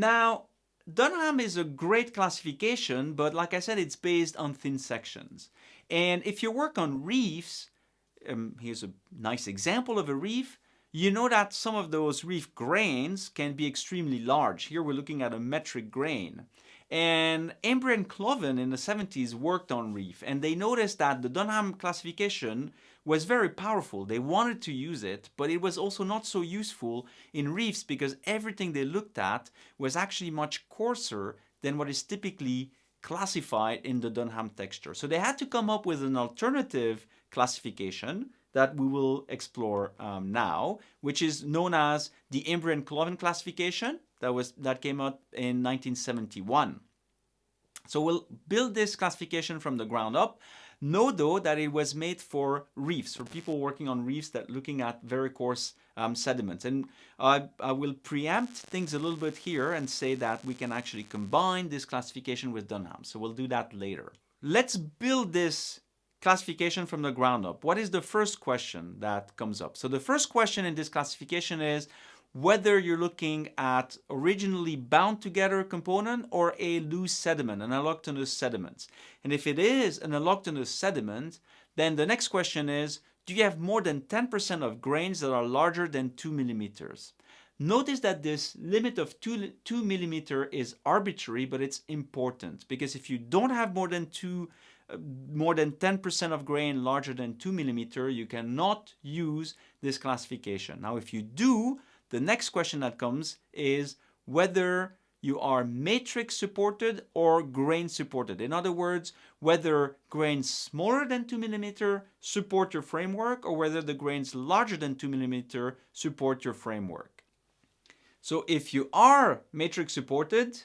Now, Dunham is a great classification, but like I said, it's based on thin sections. And if you work on reefs, um, here's a nice example of a reef, you know that some of those reef grains can be extremely large. Here we're looking at a metric grain. And Embry and Klovan in the 70s worked on reef and they noticed that the Dunham classification was very powerful. They wanted to use it, but it was also not so useful in reefs because everything they looked at was actually much coarser than what is typically classified in the Dunham texture. So they had to come up with an alternative classification that we will explore um, now, which is known as the Embry and Klovan classification that was that came out in 1971. So we'll build this classification from the ground up. Know though that it was made for reefs, for people working on reefs that looking at very coarse um, sediments. And I, I will preempt things a little bit here and say that we can actually combine this classification with Dunham. So we'll do that later. Let's build this classification from the ground up. What is the first question that comes up? So the first question in this classification is, whether you're looking at originally bound together component or a loose sediment, an allochthonous sediment. And if it is an allochthonous sediment, then the next question is, do you have more than 10% of grains that are larger than 2 millimeters? Notice that this limit of 2, 2 millimeter is arbitrary, but it's important because if you don't have more than 2 uh, more than 10% of grain larger than 2 millimeter, you cannot use this classification. Now, if you do, the next question that comes is whether you are matrix supported or grain supported. In other words, whether grains smaller than 2 millimeter support your framework or whether the grains larger than 2 millimeter support your framework. So if you are matrix supported,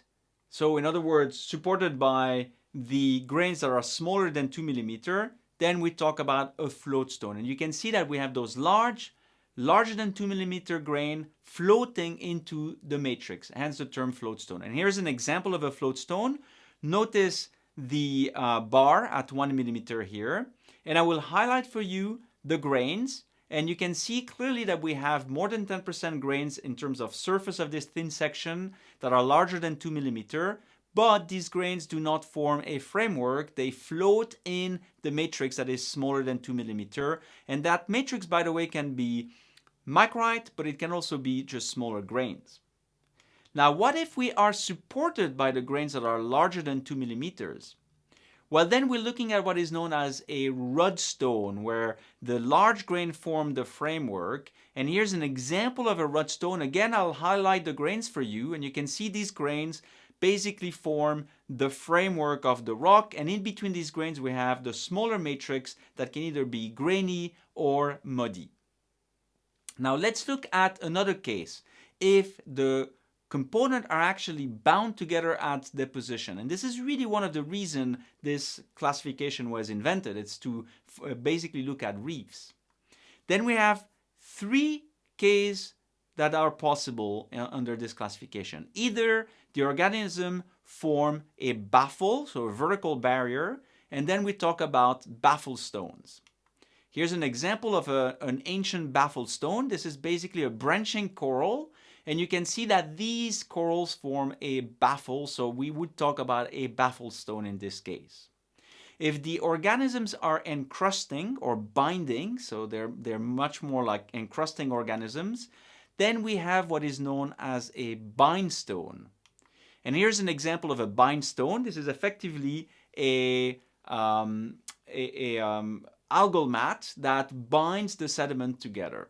so in other words, supported by the grains that are smaller than 2 millimeter, then we talk about a float stone. And you can see that we have those large larger than 2 millimeter grain floating into the matrix, hence the term floatstone. And here's an example of a floatstone. Notice the uh, bar at 1 millimeter here, and I will highlight for you the grains, and you can see clearly that we have more than 10% grains in terms of surface of this thin section that are larger than 2 millimeter, but these grains do not form a framework. They float in the matrix that is smaller than 2 millimeter, and that matrix, by the way, can be micrite, but it can also be just smaller grains. Now, what if we are supported by the grains that are larger than 2 millimeters? Well, then we're looking at what is known as a rudstone, where the large grain form the framework. And here's an example of a rudstone. Again, I'll highlight the grains for you, and you can see these grains basically form the framework of the rock. And in between these grains, we have the smaller matrix that can either be grainy or muddy. Now let's look at another case. If the components are actually bound together at deposition. And this is really one of the reasons this classification was invented. It's to basically look at reefs. Then we have three cases that are possible uh, under this classification. Either the organism form a baffle, so a vertical barrier, and then we talk about baffle stones. Here's an example of a, an ancient baffle stone. This is basically a branching coral. And you can see that these corals form a baffle. So we would talk about a baffle stone in this case. If the organisms are encrusting or binding, so they're, they're much more like encrusting organisms, then we have what is known as a bindstone. And here's an example of a bindstone. This is effectively a, um, a, a, um, algal mat that binds the sediment together.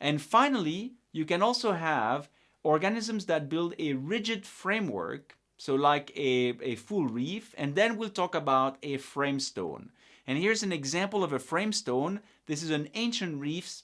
And finally, you can also have organisms that build a rigid framework, so like a, a full reef, and then we'll talk about a framestone. And here's an example of a framestone. This is an ancient reef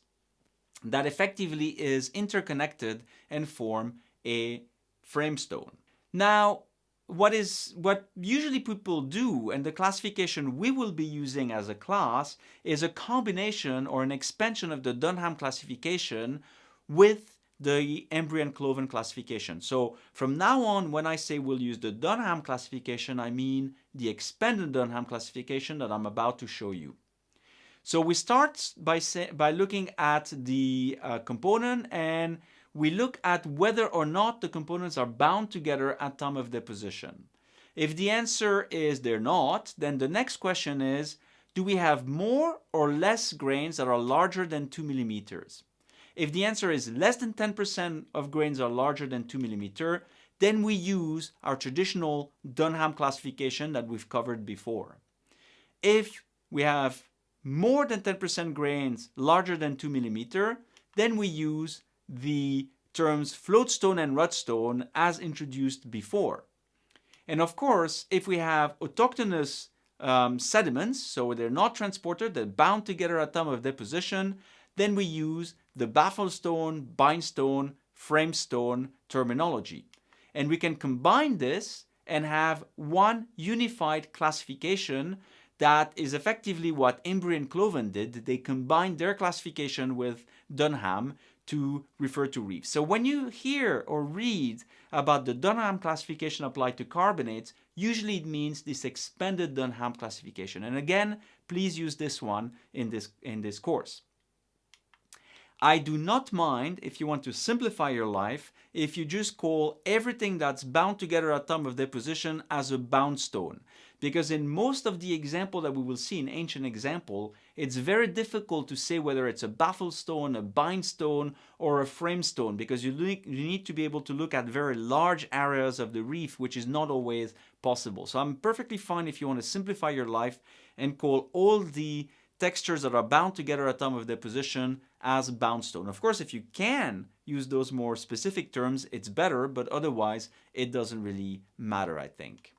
that effectively is interconnected and form a framestone. Now, what is what usually people do and the classification we will be using as a class is a combination or an expansion of the Dunham classification with the Embry and Klovan classification. So from now on, when I say we'll use the Dunham classification, I mean the expanded Dunham classification that I'm about to show you. So we start by, say, by looking at the uh, component and we look at whether or not the components are bound together at time of deposition. If the answer is they're not, then the next question is, do we have more or less grains that are larger than 2 millimeters? If the answer is less than 10% of grains are larger than 2 millimeter, then we use our traditional Dunham classification that we've covered before. If we have more than 10% grains larger than 2 millimeter, then we use the terms floatstone and rudstone as introduced before. And of course, if we have autochthonous um, sediments, so they're not transported, they're bound together at time of deposition, then we use the bafflestone, bindstone, framestone terminology. And we can combine this and have one unified classification that is effectively what Embry and Klovan did. They combined their classification with Dunham to refer to reefs. So when you hear or read about the Dunham classification applied to carbonates, usually it means this expanded Dunham classification. And again, please use this one in this, in this course. I do not mind if you want to simplify your life if you just call everything that's bound together at time of deposition as a bound stone. Because in most of the example that we will see in ancient example, it's very difficult to say whether it's a baffle stone, a bind stone, or a frame stone because you, you need to be able to look at very large areas of the reef, which is not always possible. So I'm perfectly fine if you want to simplify your life and call all the textures that are bound together at time of deposition as bound stone. Of course, if you can use those more specific terms, it's better, but otherwise it doesn't really matter, I think.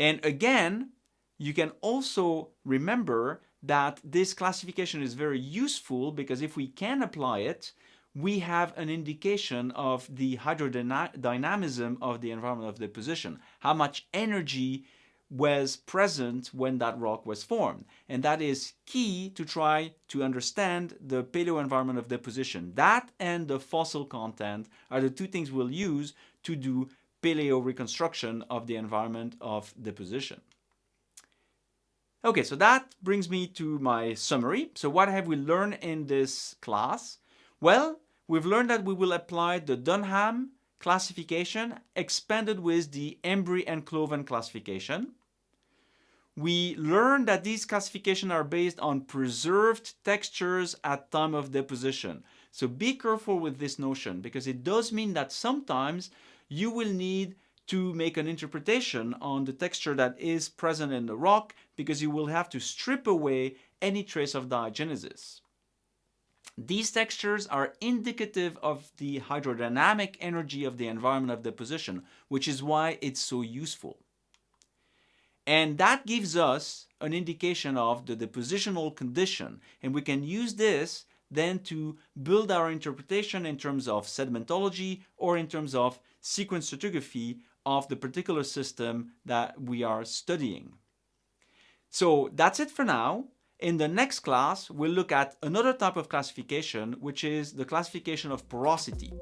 And again, you can also remember that this classification is very useful because if we can apply it, we have an indication of the hydrodynamism of the environment of deposition, how much energy was present when that rock was formed. And that is key to try to understand the paleo environment of deposition. That and the fossil content are the two things we'll use to do paleo reconstruction of the environment of deposition. Okay, so that brings me to my summary. So what have we learned in this class? Well, we've learned that we will apply the Dunham classification expanded with the Embry and Klovan classification. We learned that these classifications are based on preserved textures at time of deposition. So be careful with this notion because it does mean that sometimes you will need to make an interpretation on the texture that is present in the rock because you will have to strip away any trace of diagenesis. These textures are indicative of the hydrodynamic energy of the environment of deposition, which is why it's so useful. And that gives us an indication of the depositional condition. And we can use this then to build our interpretation in terms of sedimentology or in terms of sequence stratigraphy of the particular system that we are studying. So that's it for now. In the next class, we'll look at another type of classification, which is the classification of porosity.